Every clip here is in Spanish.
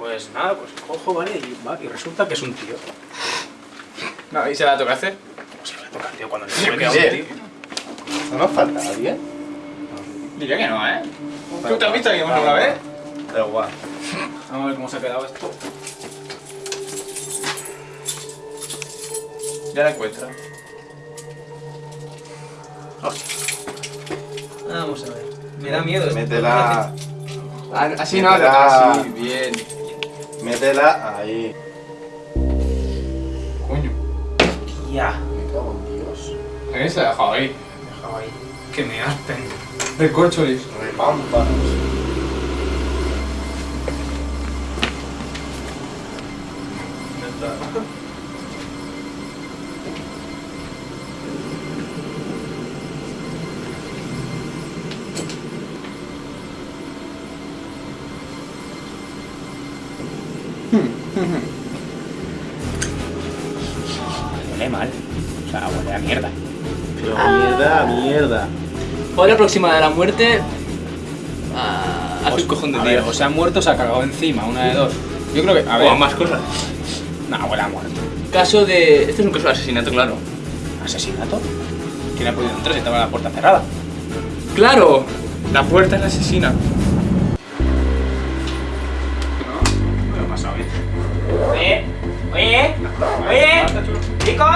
Pues nada, pues cojo, ¿vale? Y, va, y resulta que es un tío. No, ¿y se la tocaste? ¿Cómo se le va a tocar, tío, cuando le me queda un tío? ¿No nos falta alguien? Diría que no, ¿eh? ¿Tú te has visto aquí más una vez? Da igual. Vamos a ver cómo se ha quedado esto. Ya la encuentra. Vamos a ver. Me da miedo esto. Métela. Ah, Así no, así, bien. Métela ahí. Coño. Ya. Me cago en Dios. ¿A quién se ha dejado ahí? Dejado ahí. Que me aspen. Recorcholis. Repámpanos. Huele mal. O sea, huele a mierda. Pero mierda, mierda. Hora próxima de la muerte. Ah, hace un cojón de A ver, o se ha muerto o se ha cagado encima, una de dos. Yo creo que. A ver. O más cosas. No, huele a muerto. Caso de. Este es un caso de asesinato, claro. ¿Asesinato? ¿Quién ha podido entrar si estaba la puerta cerrada? ¡Claro! La puerta es la asesina. Oye, chicos,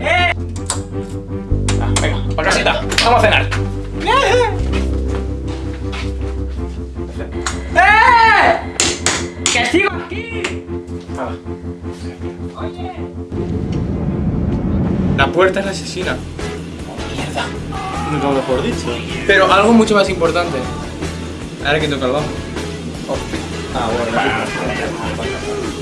eh. Ah, venga, para casita, vamos a cenar. ¡Eh! ¡Que sigo aquí! Oye. La puerta es la asesina. Mierda. Nunca mejor dicho. Pero algo mucho más importante. Ahora que toca el bajo. Ah, bueno,